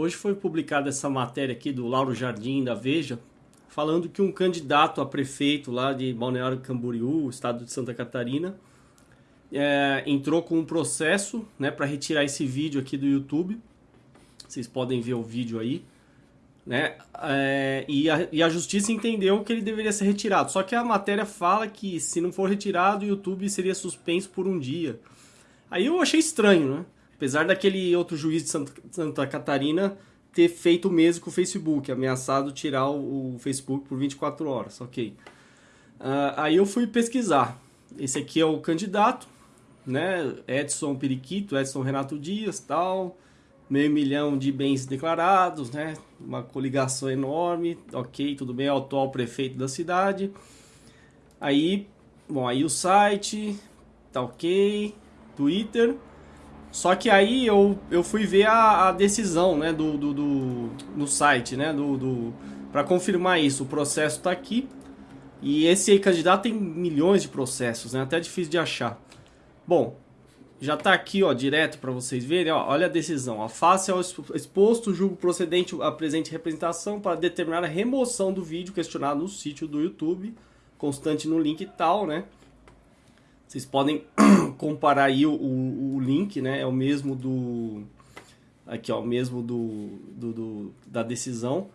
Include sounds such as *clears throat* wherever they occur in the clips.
Hoje foi publicada essa matéria aqui do Lauro Jardim, da Veja, falando que um candidato a prefeito lá de Balneário Camboriú, estado de Santa Catarina, é, entrou com um processo né, para retirar esse vídeo aqui do YouTube. Vocês podem ver o vídeo aí. Né? É, e, a, e, a, justiça entendeu que ele deveria ser retirado. Só que a matéria fala que se não for retirado, o YouTube seria suspenso por um dia. Aí eu achei estranho, né? Apesar daquele outro juiz de Santa, Santa Catarina ter feito o mesmo com o Facebook, ameaçado tirar o, o Facebook por 24 horas, ok. Uh, aí eu fui pesquisar. Esse aqui é o candidato, né? Edson Periquito, Edson Renato Dias, tal. Meio milhão de bens declarados, né? Uma coligação enorme, ok, tudo bem, é o atual prefeito da cidade. Aí, bom, aí o site, tá ok, Twitter. Só que aí eu, eu fui ver a, a decisão né, do, do, do, no site, né? Do, do, para confirmar isso, o processo está aqui. E esse candidato tem milhões de processos, né? Até difícil de achar. Bom, já está aqui, ó, direto para vocês verem, ó, olha a decisão. A face ao exposto, julgo procedente a presente representação para determinar a remoção do vídeo questionado no sítio do YouTube, constante no link e tal, né? Vocês podem *clears throat* comparar aí o, o, o, link, né? É o mesmo do... Aqui, ó, o mesmo do, do, do, da decisão.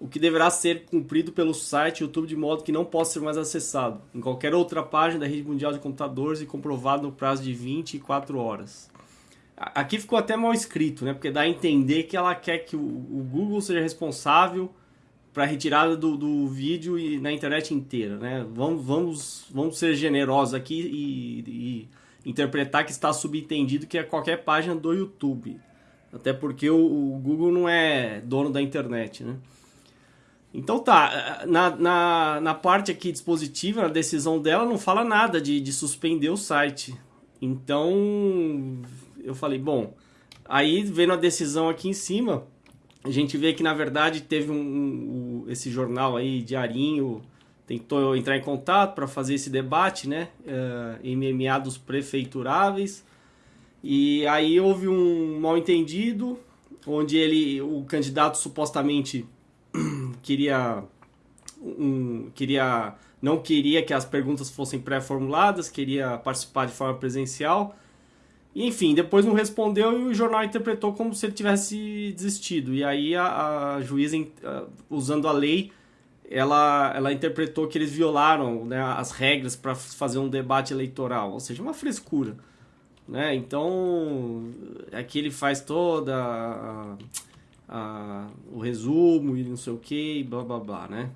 O que deverá ser cumprido pelo site YouTube de modo que não possa ser mais acessado em qualquer outra página da rede mundial de computadores e comprovado no prazo de 24 horas. Aqui ficou até mal escrito, né? Porque dá a entender que ela quer que o, o Google seja responsável para retirada do, do vídeo e na internet inteira, né? Vamos, vamos, vamos ser generosos aqui e, e interpretar que está subentendido que é qualquer página do YouTube. Até porque o, o, Google não é dono da internet, né? Então tá, na, na, na parte aqui dispositiva, na decisão dela, não fala nada de, de suspender o site. Então, eu falei, bom, aí vendo a decisão aqui em cima, a gente vê que na verdade teve um, um, esse jornal aí diarinho tentou entrar em contato para fazer esse debate, né, uh, em meados prefeituráveis. E aí houve um mal entendido, onde ele, o candidato supostamente *clears throat* queria, um, queria, não queria que as perguntas fossem pré-formuladas, queria participar de forma presencial. Enfim, depois não respondeu e o jornal interpretou como se ele tivesse desistido. E aí a, a juíza, usando a lei, ela, ela interpretou que eles violaram né, as regras para fazer um debate eleitoral, ou seja, uma frescura. Né? Então, aqui ele faz toda a, a, o resumo e não sei o que, blá blá blá, né?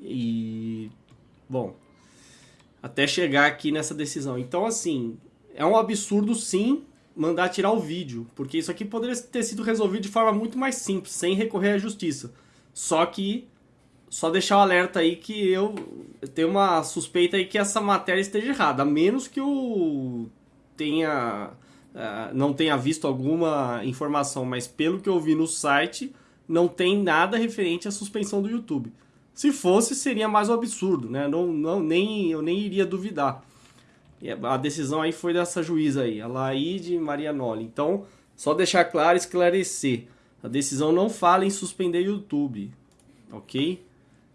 E, bom, até chegar aqui nessa decisão. Então, assim, é um absurdo sim mandar tirar o vídeo, porque isso aqui poderia ter sido resolvido de forma muito mais simples, sem recorrer à justiça. Só que só deixar o alerta aí que eu tenho uma suspeita aí que essa matéria esteja errada, a menos que eu tenha uh, não tenha visto alguma informação, mas pelo que eu vi no site, não tem nada referente à suspensão do YouTube. Se fosse, seria mais um absurdo, né? Não, não, nem, eu nem iria duvidar. A decisão aí foi dessa juíza aí, a Laide Marianoli. Então, só deixar claro esclarecer. A decisão não fala em suspender YouTube, ok?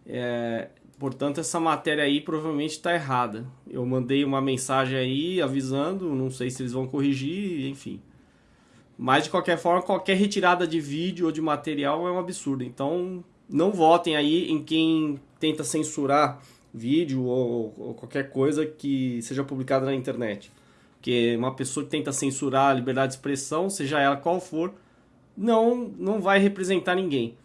É, portanto, essa matéria aí provavelmente está errada. Eu mandei uma mensagem aí avisando, não sei se eles vão corrigir, enfim. Mas, de qualquer forma, qualquer retirada de vídeo ou de material é um absurdo. Então, não votem aí em quem tenta censurar vídeo ou, ou qualquer coisa que seja publicada na internet. Porque uma pessoa que tenta censurar a liberdade de expressão, seja ela qual for, não, não vai representar ninguém.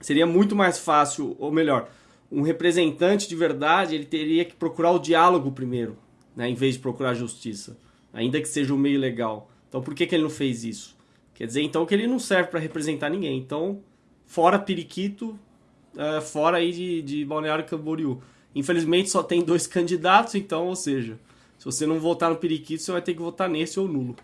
Seria muito mais fácil, ou melhor, um representante de verdade ele teria que procurar o diálogo primeiro, né, em vez de procurar a justiça, ainda que seja o meio legal. Então por que, que ele não fez isso? Quer dizer então que ele não serve para representar ninguém. Então, fora periquito, uh, fora aí de, de Balneário Camboriú. Infelizmente só tem dois *laughs* candidatos, então, ou seja, se você não votar no periquito, você vai ter que votar nesse ou nulo.